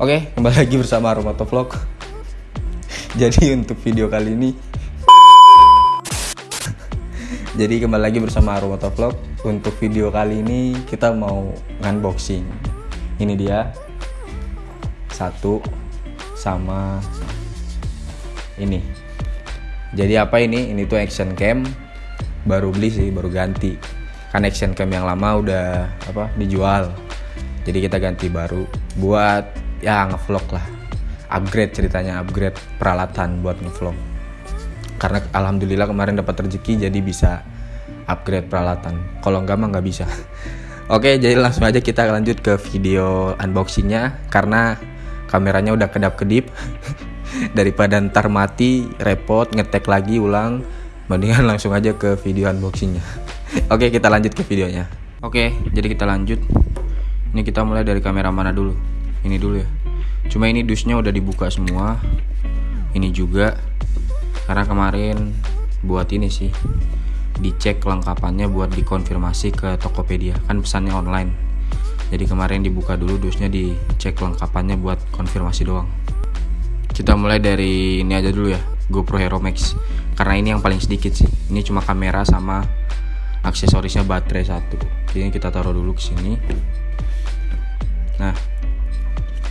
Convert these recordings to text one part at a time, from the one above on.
Oke, kembali lagi bersama Aromato Vlog. Jadi untuk video kali ini Jadi kembali lagi bersama Aromato Vlog. Untuk video kali ini kita mau unboxing. Ini dia. Satu sama ini. Jadi apa ini? Ini tuh action cam baru beli sih, baru ganti. Kan action cam yang lama udah apa? dijual. Jadi kita ganti baru buat ya ngevlog lah. Upgrade ceritanya upgrade peralatan buat ngevlog. Karena alhamdulillah kemarin dapat rezeki jadi bisa upgrade peralatan. Kalau enggak mah nggak bisa. Oke jadi langsung aja kita lanjut ke video unboxingnya. Karena kameranya udah kedap kedip daripada ntar mati repot ngetek lagi ulang. Mendingan langsung aja ke video unboxingnya. Oke kita lanjut ke videonya. Oke jadi kita lanjut. Ini kita mulai dari kamera mana dulu ini dulu ya. Cuma ini dusnya udah dibuka semua. Ini juga. Karena kemarin buat ini sih dicek kelengkapannya buat dikonfirmasi ke Tokopedia. Kan pesannya online. Jadi kemarin dibuka dulu dusnya dicek kelengkapannya buat konfirmasi doang. Kita mulai dari ini aja dulu ya GoPro Hero Max. Karena ini yang paling sedikit sih. Ini cuma kamera sama aksesorisnya baterai satu. Jadi kita taruh dulu ke sini. Nah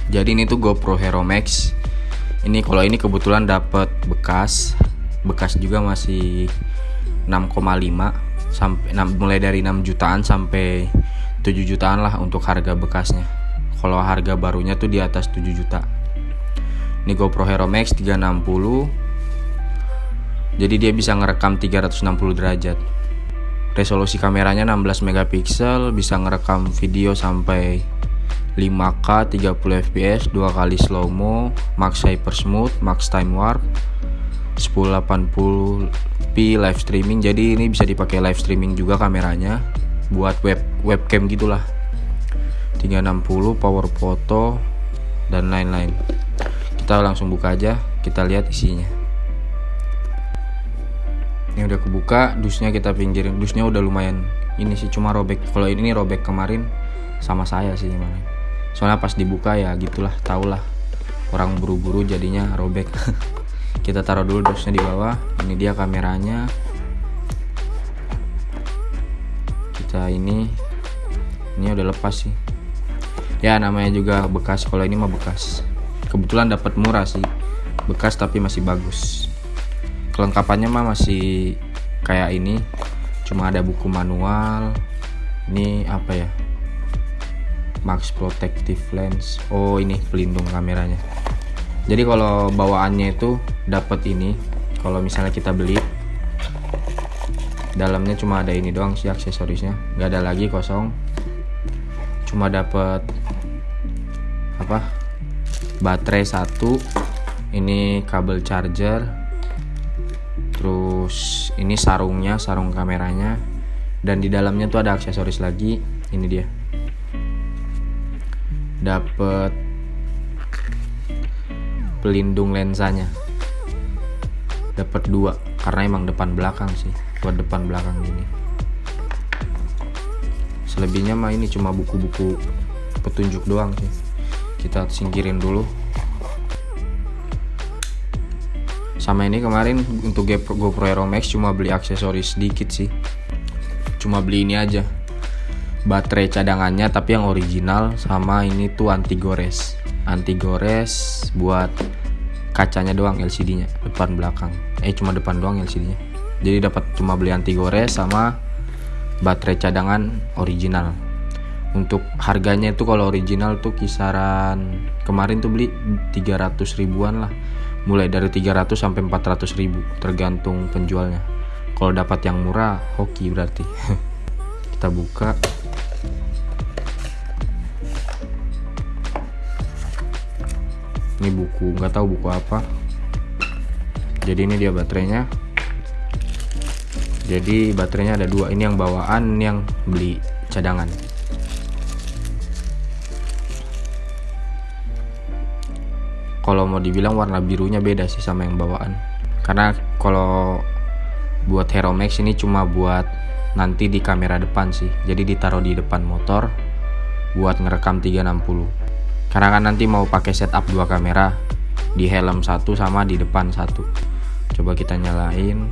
jadi ini tuh GoPro Hero Max. Ini kalau ini kebetulan dapat bekas bekas juga masih 6,5 sampai mulai dari 6 jutaan sampai 7 jutaan lah untuk harga bekasnya. Kalau harga barunya tuh di atas 7 juta. Ini GoPro Hero Max 360 jadi dia bisa ngerekam 360 derajat. Resolusi kameranya 16 megapiksel bisa ngerekam video sampai 5K 30 fps dua kali slow mo max hyper smooth max time warp 1080p live streaming. Jadi ini bisa dipakai live streaming juga kameranya buat web webcam gitulah. 360 power photo dan lain-lain. Kita langsung buka aja kita lihat isinya. Ini udah kebuka dusnya kita pinggirin. Dusnya udah lumayan ini sih cuma robek. Kalau ini robek kemarin sama saya sih gimana soalnya pas dibuka ya gitulah tau lah orang buru-buru jadinya robek. Kita taruh dulu dosnya di bawah. Ini dia kameranya. Kita ini ini udah lepas sih. Ya namanya juga bekas. Kalau ini mah bekas. Kebetulan dapat murah sih. Bekas tapi masih bagus. Kelengkapannya mah masih kayak ini. Cuma ada buku manual. Ini apa ya Max Protective Lens. Oh ini pelindung kameranya. Jadi kalau bawaannya itu dapat ini kalau misalnya kita beli dalamnya cuma ada ini doang sih aksesorisnya. Nggak ada lagi kosong. Cuma dapat apa? Baterai satu ini kabel charger terus ini sarungnya sarung kameranya dan di dalamnya tuh ada aksesoris lagi ini dia dapat pelindung lensanya. Dapat dua karena emang depan belakang sih buat depan belakang gini. Selebihnya mah ini cuma buku-buku petunjuk doang sih. Kita singkirin dulu. Sama ini kemarin untuk GoPro Hero Max cuma beli aksesoris sedikit sih. Cuma beli ini aja baterai cadangannya tapi yang original sama ini tuh anti gores anti gores buat kacanya doang LCD nya depan belakang. Eh cuma depan doang LCD nya jadi dapat cuma beli anti gores sama baterai cadangan original. Untuk harganya itu kalau original tuh kisaran kemarin tuh beli 300 ribuan lah. Mulai dari 300 sampai 400 ribu tergantung penjualnya. Kalau dapat yang murah hoki berarti. Kita buka ini buku nggak tahu buku apa. Jadi ini dia baterainya. Jadi baterainya ada dua ini yang bawaan ini yang beli cadangan. Kalau mau dibilang warna birunya beda sih sama yang bawaan. Karena kalau buat Hero Max ini cuma buat nanti di kamera depan sih. Jadi ditaruh di depan motor buat ngerekam 360 karena kan nanti mau pakai setup dua kamera di helm satu sama di depan satu. Coba kita nyalain.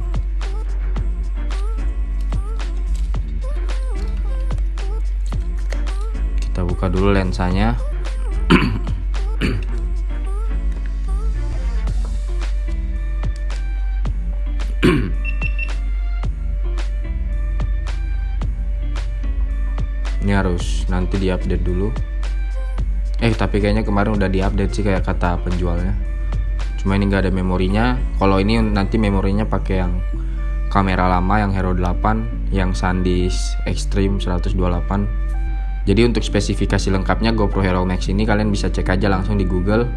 Kita buka dulu lensanya. Ini harus nanti diupdate dulu eh tapi kayaknya kemarin udah diupdate sih kayak kata penjualnya. Cuma ini nggak ada memorinya. Kalau ini nanti memorinya pakai yang kamera lama yang Hero 8 yang SanDisk Extreme 128 jadi untuk spesifikasi lengkapnya GoPro Hero Max ini kalian bisa cek aja langsung di Google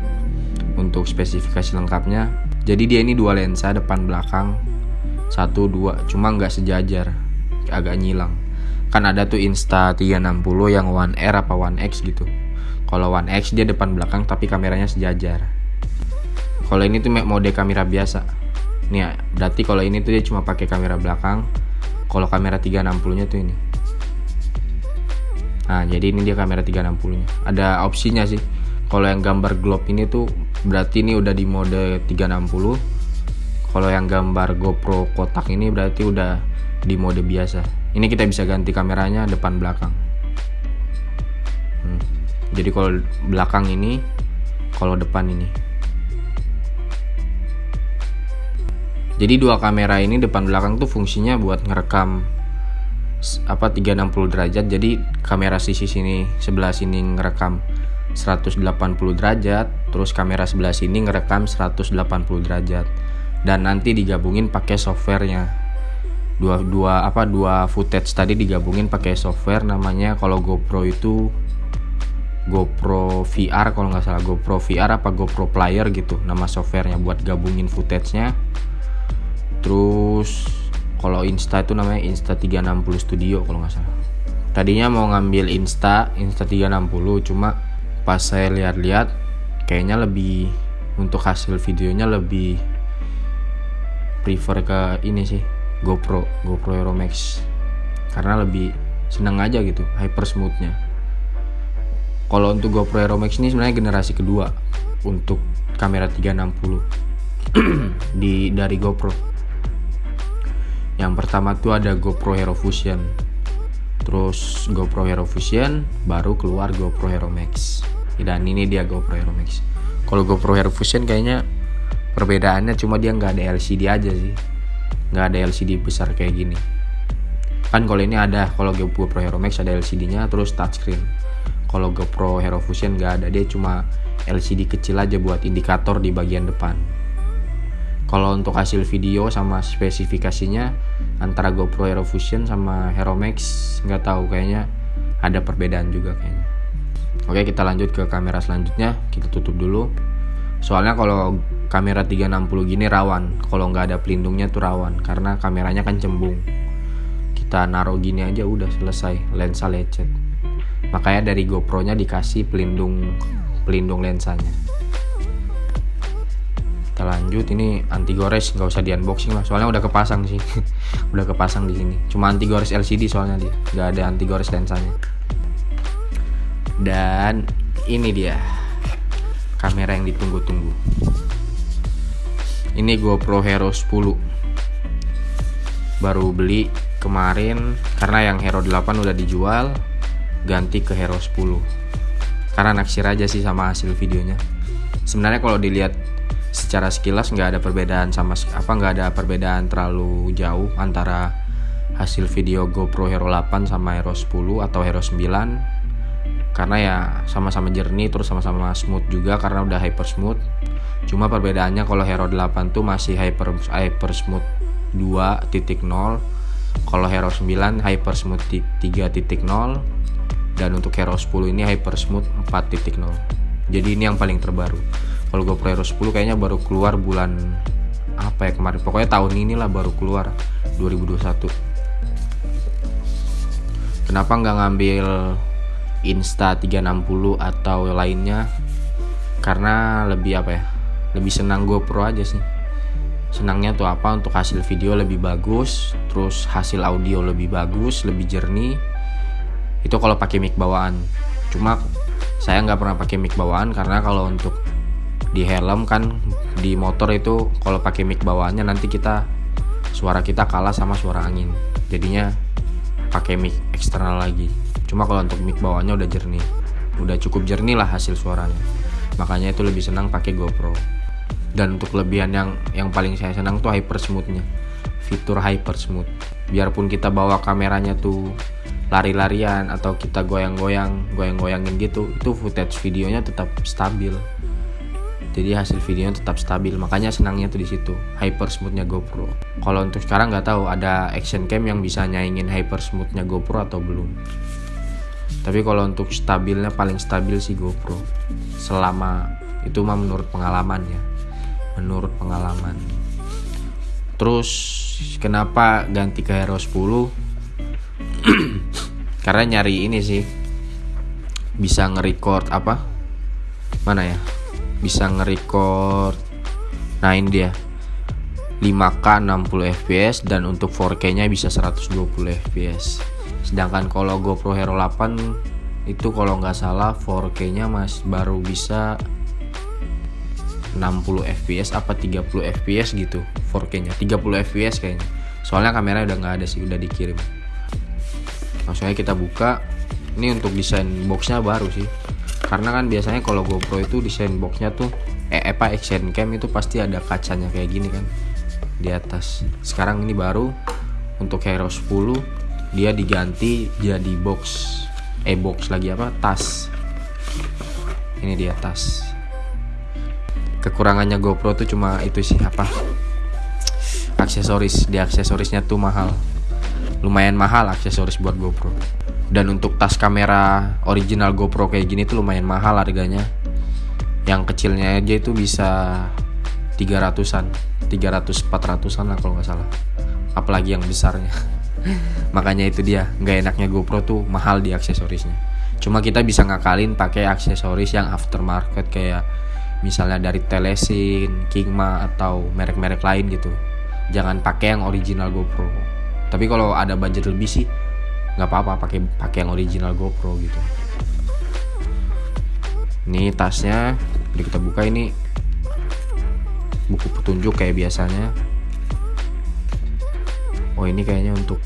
untuk spesifikasi lengkapnya. Jadi dia ini dua lensa depan belakang satu dua cuma nggak sejajar agak nyilang. Kan ada tuh Insta 360 yang One R apa One X gitu kalau One X dia depan belakang tapi kameranya sejajar. Kalau ini tuh mode kamera biasa. Nih ya, berarti kalau ini tuh dia cuma pakai kamera belakang kalau kamera 360 nya tuh ini. Nah jadi ini dia kamera 360 nya ada opsinya sih. Kalau yang gambar globe ini tuh berarti ini udah di mode 360 kalau yang gambar GoPro kotak ini berarti udah di mode biasa. Ini kita bisa ganti kameranya depan belakang. Hmm. Jadi kalau belakang ini kalau depan ini. Jadi dua kamera ini depan belakang tuh fungsinya buat ngerekam apa 360 derajat. Jadi kamera sisi sini sebelah sini ngerekam 180 derajat terus kamera sebelah sini ngerekam 180 derajat. Dan nanti digabungin pakai softwarenya. Dua dua apa dua footage tadi digabungin pakai software namanya kalau GoPro itu GoPro VR kalau nggak salah GoPro VR apa GoPro Player gitu nama softwarenya buat gabungin footage-nya. Terus kalau Insta itu namanya Insta 360 Studio kalau nggak salah. Tadinya mau ngambil Insta Insta 360 cuma pas saya lihat-lihat kayaknya lebih untuk hasil videonya lebih prefer ke ini sih GoPro GoPro Hero Max karena lebih seneng aja gitu hyper smoothnya kalau untuk GoPro Hero Max ini sebenarnya generasi kedua untuk kamera 360 di dari GoPro. Yang pertama tuh ada GoPro Hero Fusion. Terus GoPro Hero Fusion baru keluar GoPro Hero Max. Dan ini dia GoPro Hero Max. Kalau GoPro Hero Fusion kayaknya perbedaannya cuma dia nggak ada LCD aja sih. Nggak ada LCD besar kayak gini. Kan kalau ini ada kalau GoPro Hero Max ada LCD-nya terus touchscreen kalau GoPro Hero Fusion nggak ada dia cuma LCD kecil aja buat indikator di bagian depan. Kalau untuk hasil video sama spesifikasinya antara GoPro Hero Fusion sama Hero Max nggak tahu kayaknya ada perbedaan juga kayaknya. Oke kita lanjut ke kamera selanjutnya kita tutup dulu. Soalnya kalau kamera 360 gini rawan kalau nggak ada pelindungnya tuh rawan karena kameranya kan cembung. Kita naruh gini aja udah selesai lensa lecet makanya dari GoPro nya dikasih pelindung pelindung lensanya. Kita lanjut ini anti gores nggak usah di unboxing lah. Soalnya udah kepasang sih. Udah kepasang di sini. Cuma anti gores LCD soalnya dia. Nggak ada anti gores lensanya. Dan ini dia. Kamera yang ditunggu-tunggu. Ini GoPro Hero 10 baru beli kemarin karena yang Hero 8 udah dijual ganti ke Hero 10 karena naksir aja sih sama hasil videonya. Sebenarnya kalau dilihat secara sekilas nggak ada perbedaan sama apa nggak ada perbedaan terlalu jauh antara hasil video GoPro Hero 8 sama Hero 10 atau Hero 9 karena ya sama-sama jernih terus sama-sama smooth juga karena udah hyper smooth. Cuma perbedaannya kalau Hero 8 tuh masih hyper hyper smooth 2.0 kalau Hero 9 hyper smooth 3.0 dan untuk Hero 10 ini hyper smooth 4.0 jadi ini yang paling terbaru. Kalau GoPro Hero 10 kayaknya baru keluar bulan apa ya kemarin. Pokoknya tahun inilah baru keluar 2021 kenapa nggak ngambil Insta 360 atau lainnya? Karena lebih apa ya? Lebih senang GoPro aja sih. Senangnya tuh apa? Untuk hasil video lebih bagus terus hasil audio lebih bagus lebih jernih itu kalau pakai mic bawaan. Cuma saya nggak pernah pakai mic bawaan karena kalau untuk di helm kan di motor itu kalau pakai mic bawaannya nanti kita suara kita kalah sama suara angin. Jadinya pakai mic eksternal lagi. Cuma kalau untuk mic bawaannya udah jernih. Udah cukup jernih lah hasil suaranya. Makanya itu lebih senang pakai GoPro. Dan untuk kelebihan yang yang paling saya senang tuh hyper smoothnya. Fitur hyper smooth. Biarpun kita bawa kameranya tuh lari-larian atau kita goyang-goyang goyang-goyangin gitu itu footage videonya tetap stabil. Jadi hasil videonya tetap stabil makanya senangnya tuh di situ hyper smoothnya GoPro. Kalau untuk sekarang nggak tahu ada action cam yang bisa nyaingin hyper smoothnya GoPro atau belum. Tapi kalau untuk stabilnya paling stabil sih GoPro. Selama itu mah menurut pengalaman ya. Menurut pengalaman. Terus kenapa ganti ke Hero 10 karena nyari ini sih bisa nge-record apa? Mana ya? Bisa nge-record nah ini dia. 5K 60 fps dan untuk 4K nya bisa 120 fps sedangkan kalau GoPro Hero 8 itu kalau nggak salah 4K nya mas baru bisa 60 fps apa 30 fps gitu 4K nya. 30 fps kayaknya. Soalnya kamera udah nggak ada sih udah dikirim maksudnya kita buka. Ini untuk desain boxnya baru sih. Karena kan biasanya kalau GoPro itu desain boxnya tuh eh apa action cam itu pasti ada kacanya kayak gini kan di atas. Sekarang ini baru untuk Hero 10 dia diganti jadi box eh box lagi apa? Tas. Ini dia tas. Kekurangannya GoPro tuh cuma itu sih apa? Aksesoris. Di aksesorisnya tuh mahal lumayan mahal aksesoris buat GoPro. Dan untuk tas kamera original GoPro kayak gini tuh lumayan mahal harganya. Yang kecilnya aja itu bisa 300an 300 400an lah kalau nggak salah. Apalagi yang besarnya. Makanya itu dia nggak enaknya GoPro tuh mahal di aksesorisnya. Cuma kita bisa ngakalin pakai aksesoris yang aftermarket kayak misalnya dari Telesin, Kingma atau merek-merek lain gitu. Jangan pakai yang original GoPro tapi kalau ada budget lebih sih nggak apa-apa pakai pakai yang original GoPro gitu. Ini tasnya jadi kita buka ini. Buku petunjuk kayak biasanya. Oh ini kayaknya untuk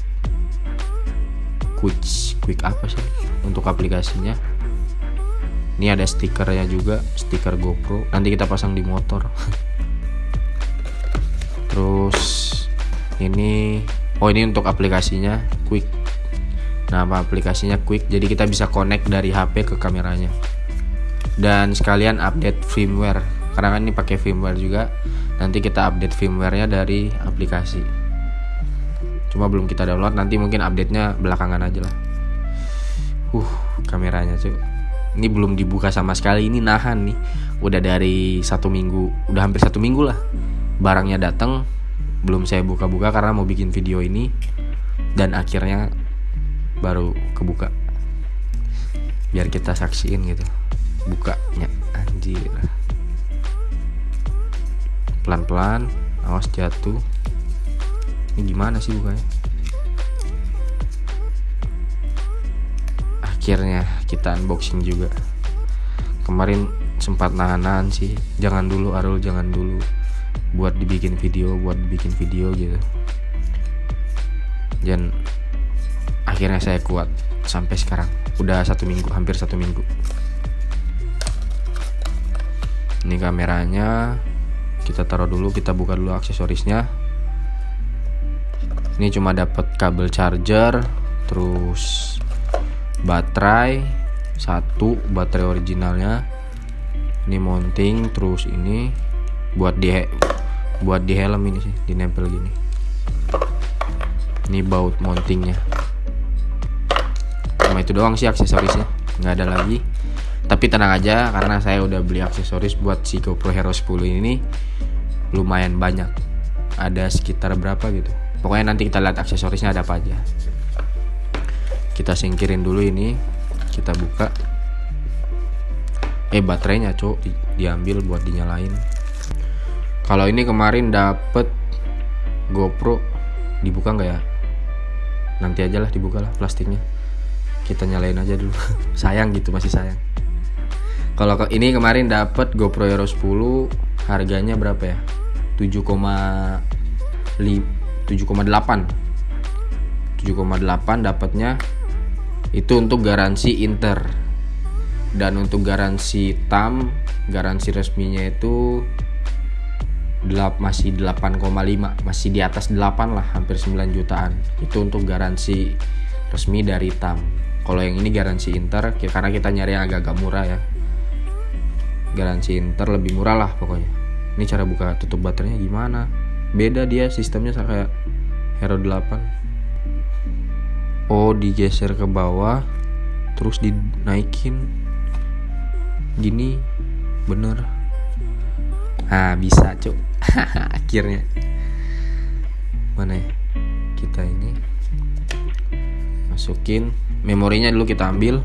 quick quick apa sih? Untuk aplikasinya. Ini ada stikernya juga stiker GoPro. Nanti kita pasang di motor. Terus ini oh ini untuk aplikasinya quick. Nama aplikasinya quick? Jadi kita bisa connect dari HP ke kameranya. Dan sekalian update firmware. Karena kan ini pakai firmware juga. Nanti kita update firmwarenya dari aplikasi. Cuma belum kita download nanti mungkin update nya belakangan aja lah. Uh kameranya cuy ini belum dibuka sama sekali. Ini nahan nih. Udah dari satu minggu udah hampir satu minggu lah. Barangnya datang belum saya buka-buka karena mau bikin video ini dan akhirnya baru kebuka. Biar kita saksiin gitu bukanya. Anjir. Pelan-pelan awas jatuh. Ini gimana sih bukanya? Akhirnya kita unboxing juga. Kemarin sempat nahan-nahan sih. Jangan dulu Arul jangan dulu buat dibikin video buat dibikin video gitu. Dan akhirnya saya kuat sampai sekarang. Udah satu minggu hampir satu minggu. Ini kameranya kita taruh dulu kita buka dulu aksesorisnya. Ini cuma dapat kabel charger terus baterai satu baterai originalnya. Ini mounting terus ini buat di buat di helm ini sih dinempel gini. Ini baut mountingnya. Cuma itu doang sih aksesorisnya nggak ada lagi. Tapi tenang aja karena saya udah beli aksesoris buat si GoPro Hero 10 ini lumayan banyak. Ada sekitar berapa gitu. Pokoknya nanti kita lihat aksesorisnya ada apa aja. Kita singkirin dulu ini kita buka. Eh baterainya cok di, diambil buat dinyalain kalau ini kemarin dapet GoPro dibuka nggak ya? Nanti aja lah dibuka lah plastiknya. Kita nyalain aja dulu. Sayang gitu masih sayang. Kalau ke- ini kemarin dapat GoPro Hero 10 harganya berapa ya? 7,8 7,8 dapatnya. Itu untuk garansi inter. Dan untuk garansi tam garansi resminya itu delap masih 8,5 masih di atas 8 lah hampir 9 jutaan. Itu untuk garansi resmi dari tam kalau yang ini garansi inter ki- karena kita nyari yang agak-agak murah ya. Garansi inter lebih murah lah pokoknya. Ini cara buka tutup baterainya gimana? Beda dia sistemnya kayak Hero 8 oh digeser ke bawah terus dinaikin. Gini bener. Nah bisa cuk akhirnya. Mana ya? Kita ini masukin. Memorinya dulu kita ambil.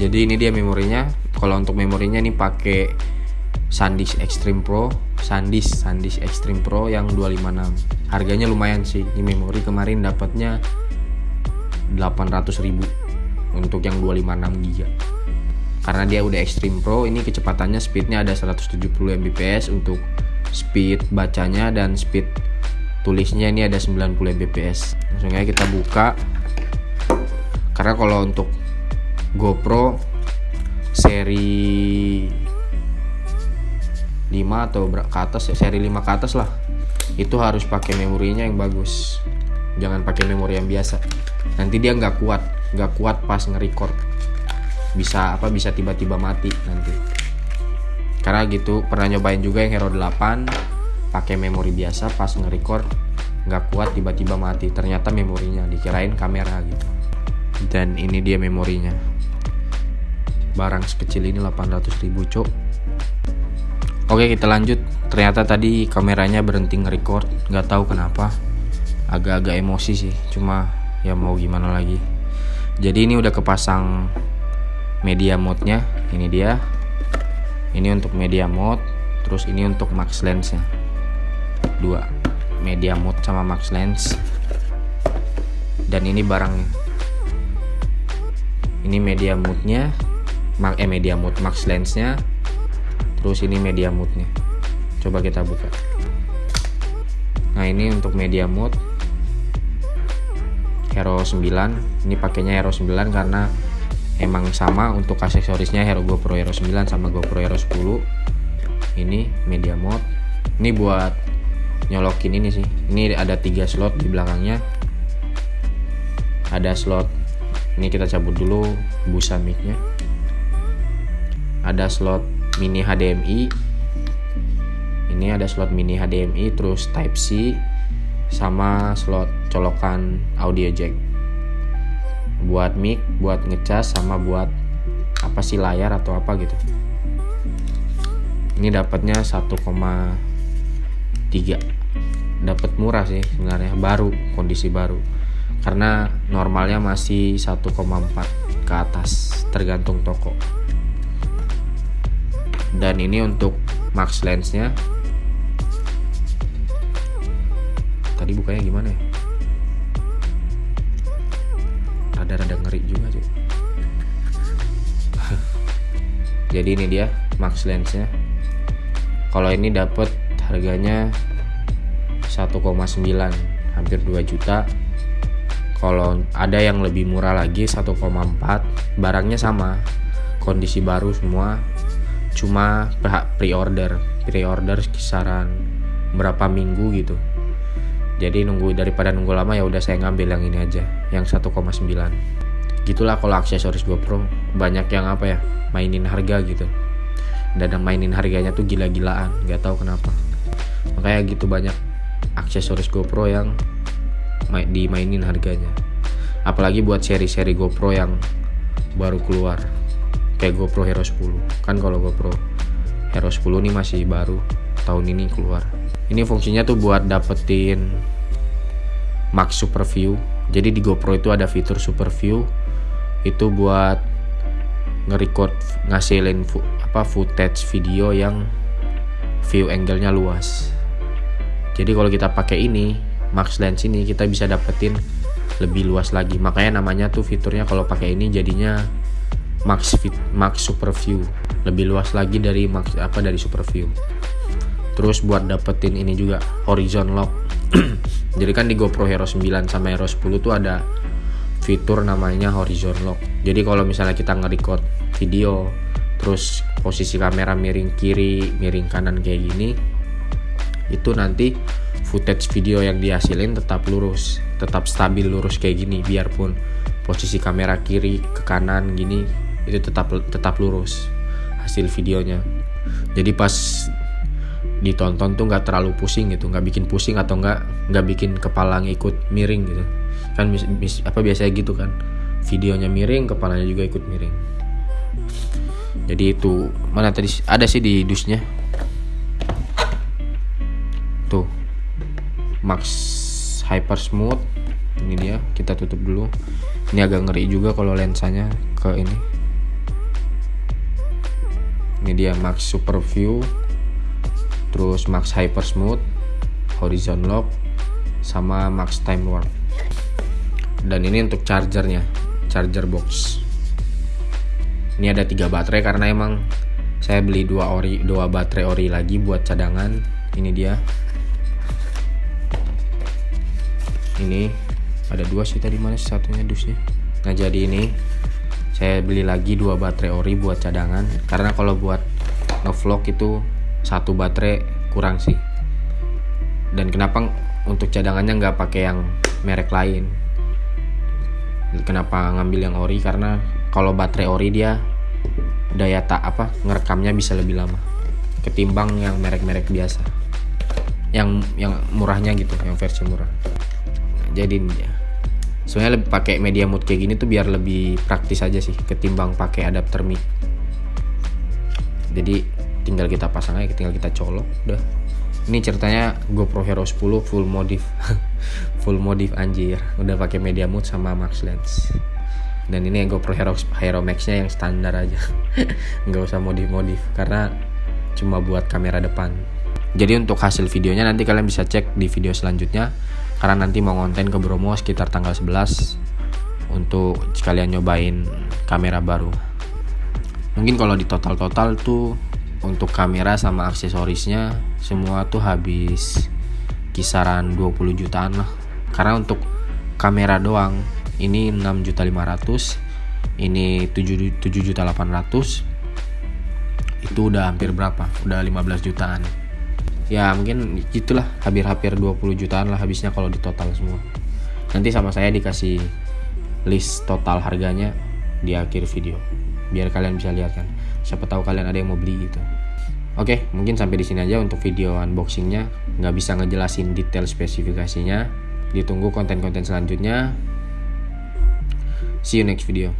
Jadi ini dia memorinya. Kalau untuk memorinya ini pakai SanDisk Extreme Pro. SanDisk SanDisk Extreme Pro yang 256 harganya lumayan sih. Ini memori kemarin dapatnya 800.000 untuk yang 256 GB karena dia udah Extreme Pro ini kecepatannya speednya ada 170 Mbps untuk speed bacanya dan speed tulisnya ini ada 90 Mbps. Langsung aja kita buka. Karena kalau untuk GoPro seri 5 atau ke atas ya, seri 5 ke atas lah. Itu harus pakai memorinya yang bagus. Jangan pakai memori yang biasa. Nanti dia nggak kuat nggak kuat pas nge-record bisa apa bisa tiba-tiba mati nanti. Karena gitu pernah nyobain juga yang Hero 8 pakai memori biasa pas nge-record nggak kuat tiba-tiba mati. Ternyata memorinya dikirain kamera gitu. Dan ini dia memorinya. Barang sekecil ini 800 ribu cok oke kita lanjut. Ternyata tadi kameranya berhenti nge-record. Nggak tahu kenapa. Agak-agak emosi sih. Cuma ya mau gimana lagi. Jadi ini udah kepasang media mode-nya. Ini dia. Ini untuk media mode terus ini untuk max lens-nya. Dua media mode sama max lens. Dan ini barangnya. Ini media mode-nya eh media mode max lens-nya. Terus ini media mode-nya. Coba kita buka. Nah ini untuk media mode. Hero 9 ini pakainya Hero 9 karena emang sama untuk aksesorisnya Hero GoPro Hero 9 sama GoPro Hero 10 ini media mode ini buat nyolokin ini sih. Ini ada tiga slot di belakangnya. Ada slot ini kita cabut dulu busa micnya. Ada slot mini HDMI ini ada slot mini HDMI terus Type C sama slot colokan audio jack buat mic buat ngecas sama buat apa sih layar atau apa gitu. Ini dapatnya 1,3 dapat murah sih sebenarnya baru kondisi baru. Karena normalnya masih 1,4 ke atas tergantung toko. Dan ini untuk max lensnya. Tadi bukanya gimana ya rada-rada ngeri juga sih jadi ini dia max lensnya. Kalau ini dapat harganya 1,9 hampir 2 juta. Kalau ada yang lebih murah lagi 1,4 barangnya sama. Kondisi baru semua cuma pre-order. Pre-order kisaran berapa minggu gitu jadi nunggu daripada nunggu lama ya udah saya ngambil yang ini aja yang 1,9 gitulah kalau aksesoris GoPro banyak yang apa ya mainin harga gitu. Dan mainin harganya tuh gila-gilaan nggak tahu kenapa. Makanya gitu banyak aksesoris GoPro yang ma- dimainin harganya. Apalagi buat seri-seri GoPro yang baru keluar kayak GoPro Hero 10 kan kalau GoPro Hero 10 ini masih baru tahun ini keluar. Ini fungsinya tuh buat dapetin max super view. Jadi di GoPro itu ada fitur super view. Itu buat nge-record ngasilin apa footage video yang view angle-nya luas. Jadi kalau kita pakai ini max lens ini kita bisa dapetin lebih luas lagi. Makanya namanya tuh fiturnya kalau pakai ini jadinya max fit max super view. Lebih luas lagi dari max apa dari super view. Terus buat dapetin ini juga horizon lock jadi kan di GoPro Hero 9 sama Hero 10 tuh ada fitur namanya horizon lock. Jadi kalau misalnya kita nge-record video terus posisi kamera miring kiri miring kanan kayak gini itu nanti footage video yang dihasilin tetap lurus tetap stabil lurus kayak gini. Biarpun posisi kamera kiri ke kanan gini itu tetap tetap lurus hasil videonya. Jadi pas ditonton tuh nggak terlalu pusing gitu nggak bikin pusing atau nggak nggak bikin kepala ngikut miring gitu. Kan mis, mis, apa biasanya gitu kan videonya miring kepalanya juga ikut miring. Jadi itu mana tadi ada sih di dusnya. Tuh max hyper smooth. Ini dia kita tutup dulu. Ini agak ngeri juga kalau lensanya ke ini. Ini dia max super view terus max hyper smooth horizon lock sama max time warp. Dan ini untuk chargernya charger box. Ini ada tiga baterai karena emang saya beli dua ori dua baterai ori lagi buat cadangan. Ini dia. Ini ada dua sih tadi mana satunya dusnya nah jadi ini saya beli lagi dua baterai ori buat cadangan. Karena kalau buat ngevlog itu satu baterai kurang sih. Dan kenapa untuk cadangannya nggak pakai yang merek lain. Kenapa ngambil yang ori? Karena kalau baterai ori dia daya tak apa ngerekamnya bisa lebih lama ketimbang yang merek-merek biasa. Yang yang murahnya gitu yang versi murah. Jadi ya sebenarnya lebih pakai media mode kayak gini tuh biar lebih praktis aja sih ketimbang pakai adapter mic. Jadi tinggal kita pasang aja tinggal kita colok udah. Ini ceritanya GoPro Hero 10 full modif. Full modif anjir. Udah pakai media mode sama max lens. Dan ini GoPro Hero Hero Max nya yang standar aja. Nggak usah modif modif karena cuma buat kamera depan. Jadi untuk hasil videonya nanti kalian bisa cek di video selanjutnya. Karena nanti mau konten ke Bromo sekitar tanggal 11 untuk sekalian nyobain kamera baru. Mungkin kalau di total-total tuh untuk kamera sama aksesorisnya semua tuh habis kisaran 20 jutaan lah. Karena untuk kamera doang ini 6 juta 500 ini 7 7 juta 800 itu udah hampir berapa? Udah 15 jutaan. Ya mungkin itulah hampir-hampir 20 jutaan lah habisnya kalau di total semua. Nanti sama saya dikasih list total harganya di akhir video biar kalian bisa lihat kan siapa tahu kalian ada yang mau beli gitu. Oke mungkin sampai di sini aja untuk video unboxingnya. Nggak bisa ngejelasin detail spesifikasinya. Ditunggu konten-konten selanjutnya. See you next video